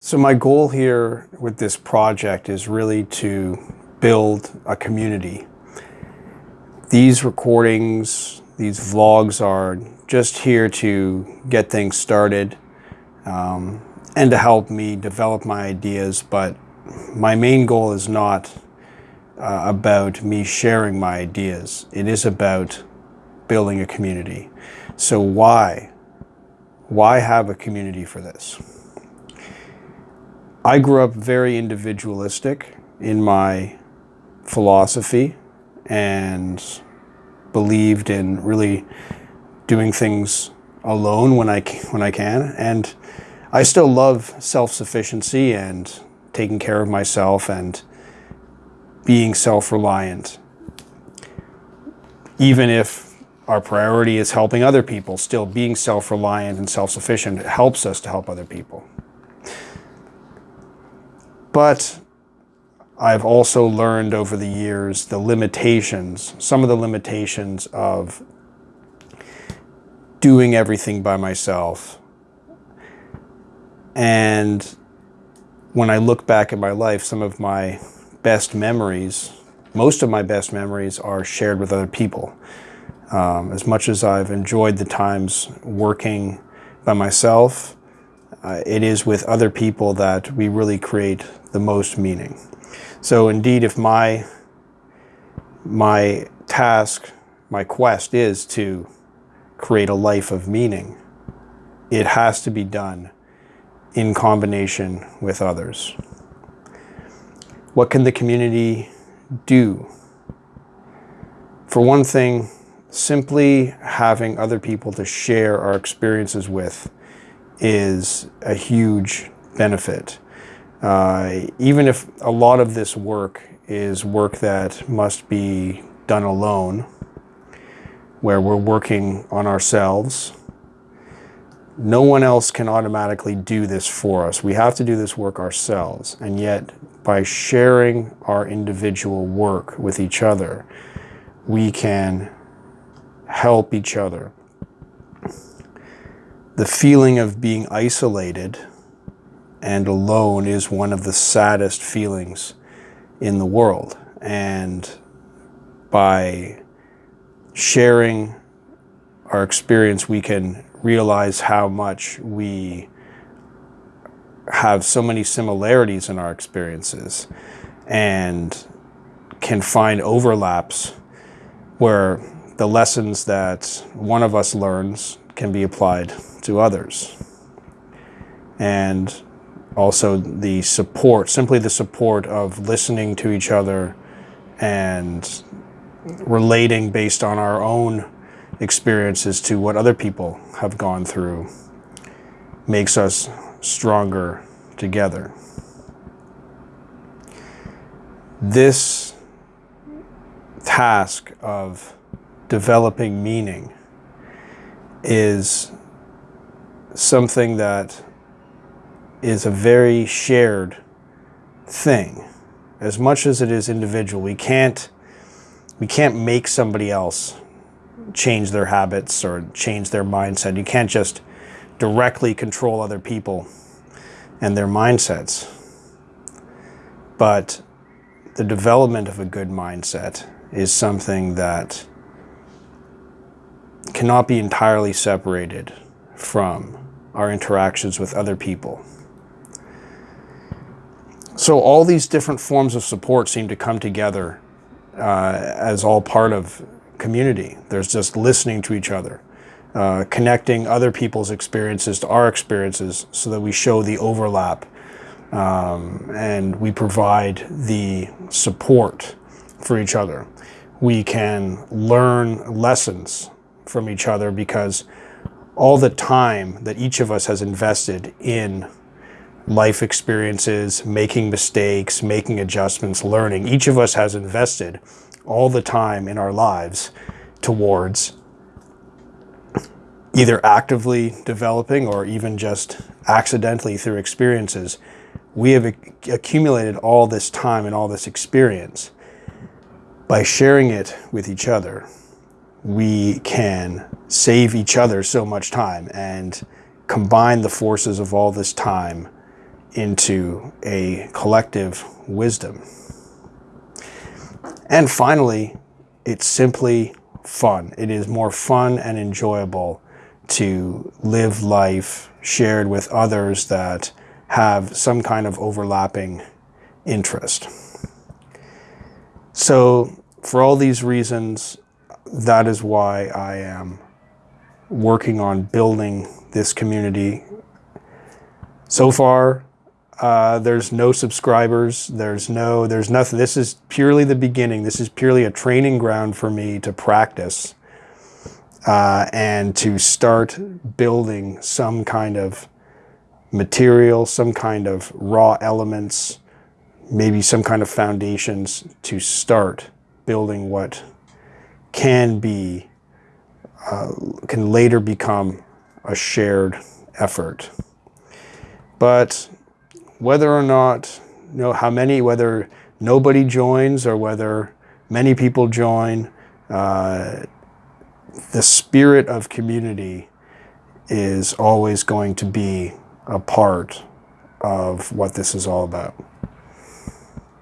So my goal here with this project is really to build a community. These recordings, these vlogs are just here to get things started um, and to help me develop my ideas. But my main goal is not uh, about me sharing my ideas. It is about building a community. So why? Why have a community for this? I grew up very individualistic in my philosophy and believed in really doing things alone when I, when I can. And I still love self-sufficiency and taking care of myself and being self-reliant. Even if our priority is helping other people, still being self-reliant and self-sufficient helps us to help other people. But I've also learned over the years the limitations, some of the limitations of doing everything by myself. And when I look back at my life, some of my best memories, most of my best memories are shared with other people. Um, as much as I've enjoyed the times working by myself, uh, it is with other people that we really create the most meaning. So indeed, if my, my task, my quest is to create a life of meaning, it has to be done in combination with others. What can the community do? For one thing, simply having other people to share our experiences with is a huge benefit. Uh, even if a lot of this work is work that must be done alone, where we're working on ourselves, no one else can automatically do this for us. We have to do this work ourselves. And yet, by sharing our individual work with each other, we can help each other. The feeling of being isolated and alone is one of the saddest feelings in the world. And by sharing our experience, we can realize how much we have so many similarities in our experiences and can find overlaps where the lessons that one of us learns can be applied to others. And also the support, simply the support of listening to each other and relating based on our own experiences to what other people have gone through makes us stronger together. This task of developing meaning is something that is a very shared thing. As much as it is individual, we can't, we can't make somebody else change their habits or change their mindset. You can't just directly control other people and their mindsets. But the development of a good mindset is something that cannot be entirely separated from our interactions with other people. So all these different forms of support seem to come together uh, as all part of community. There's just listening to each other, uh, connecting other people's experiences to our experiences so that we show the overlap um, and we provide the support for each other. We can learn lessons from each other because all the time that each of us has invested in life experiences, making mistakes, making adjustments, learning, each of us has invested all the time in our lives towards either actively developing or even just accidentally through experiences, we have accumulated all this time and all this experience. By sharing it with each other, we can save each other so much time and combine the forces of all this time into a collective wisdom. And finally, it's simply fun. It is more fun and enjoyable to live life shared with others that have some kind of overlapping interest. So for all these reasons, that is why I am working on building this community. So far, uh, there's no subscribers. There's no, there's nothing. This is purely the beginning. This is purely a training ground for me to practice uh, and to start building some kind of material, some kind of raw elements, maybe some kind of foundations to start building what can be, uh, can later become a shared effort. But whether or not, you know, how many, whether nobody joins or whether many people join, uh, the spirit of community is always going to be a part of what this is all about.